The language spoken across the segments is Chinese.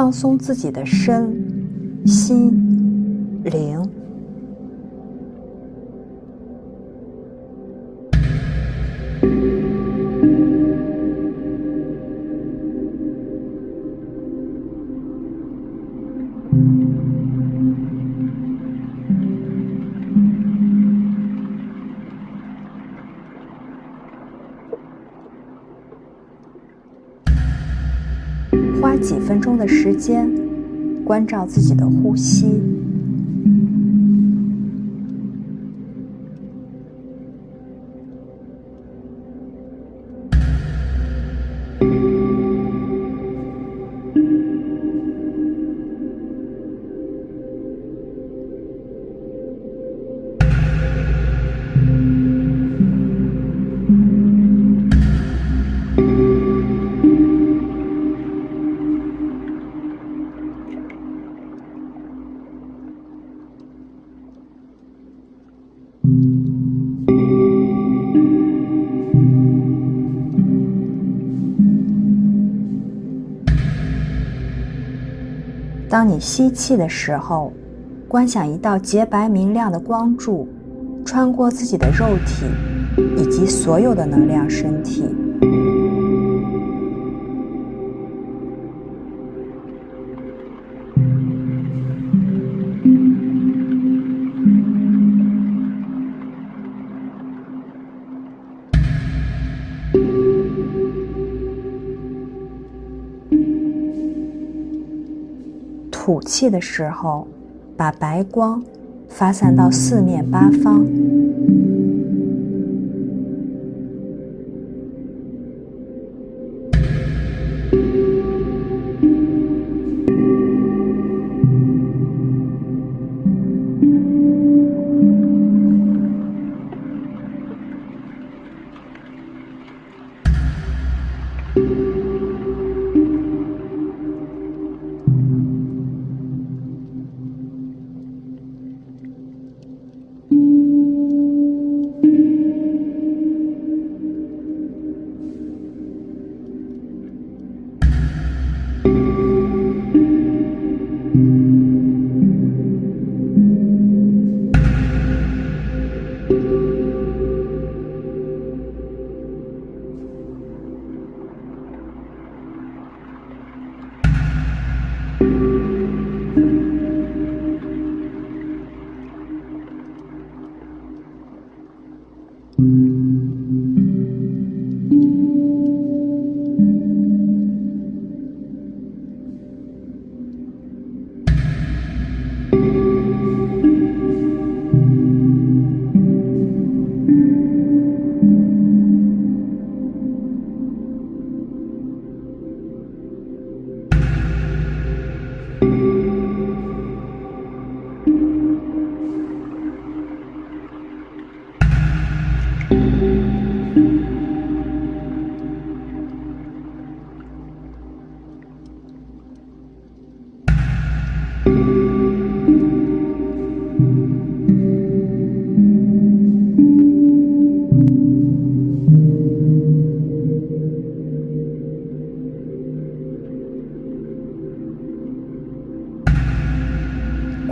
放松自己的身心灵。分钟的时间，关照自己的呼吸。当你吸气的时候，观想一道洁白明亮的光柱，穿过自己的肉体以及所有的能量身体。吐气的时候，把白光发散到四面八方。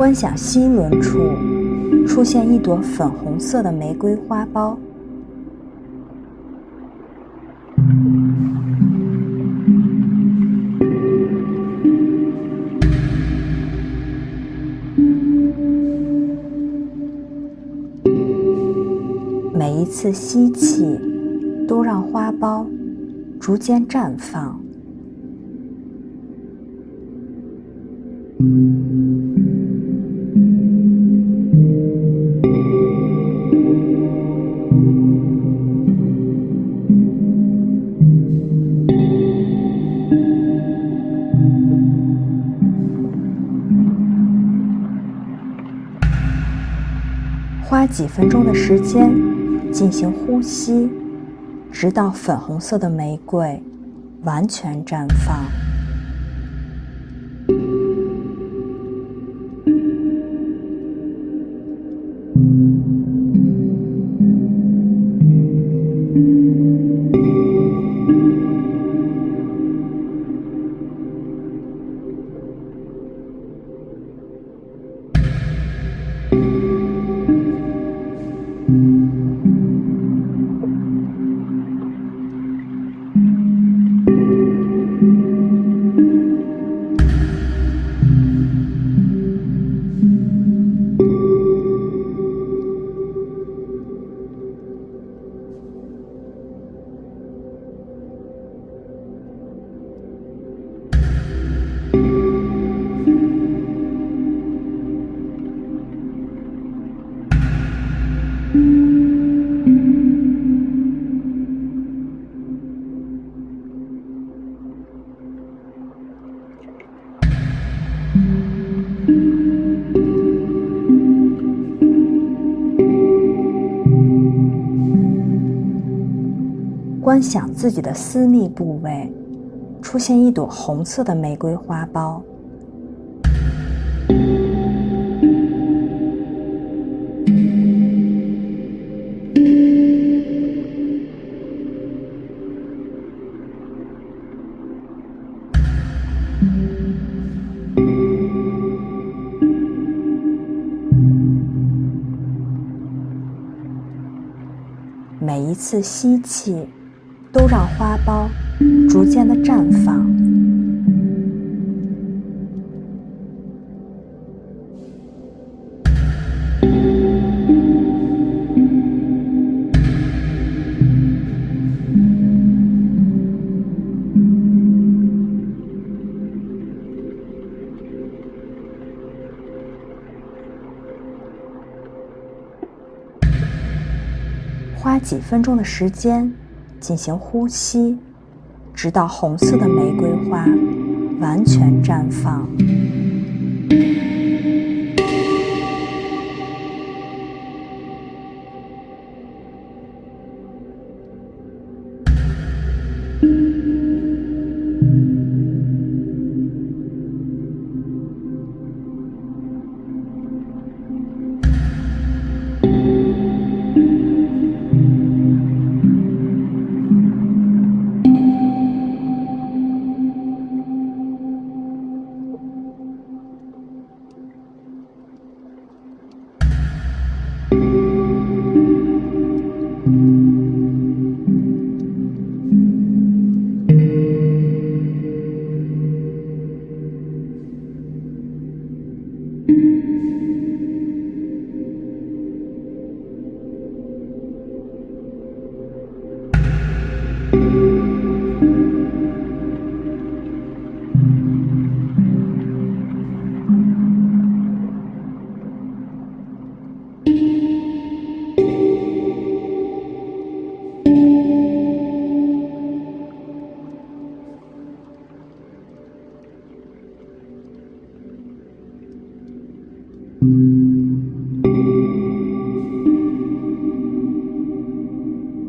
观想心轮处出现一朵粉红色的玫瑰花苞，每一次吸气都让花苞逐渐绽放。花几分钟的时间进行呼吸，直到粉红色的玫瑰完全绽放。观想自己的私密部位出现一朵红色的玫瑰花苞。每一次吸气，都让花苞逐渐的绽放。花几分钟的时间进行呼吸，直到红色的玫瑰花完全绽放。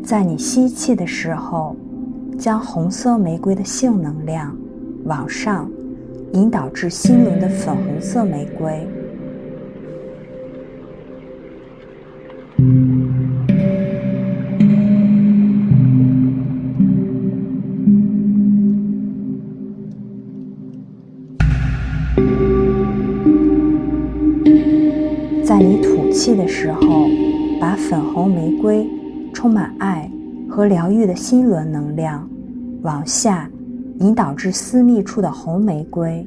在你吸气的时候，将红色玫瑰的性能量往上引导至心轮的粉红色玫瑰。在你吐气的时候，把粉红玫瑰充满爱和疗愈的心轮能量往下引导至私密处的红玫瑰。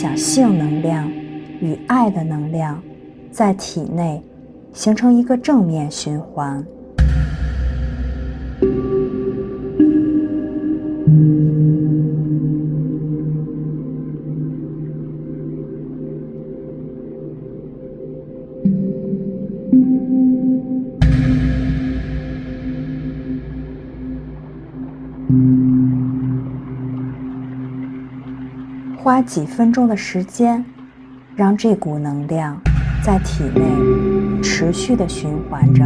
想性能量与爱的能量在体内形成一个正面循环。几分钟的时间，让这股能量在体内持续的循环着。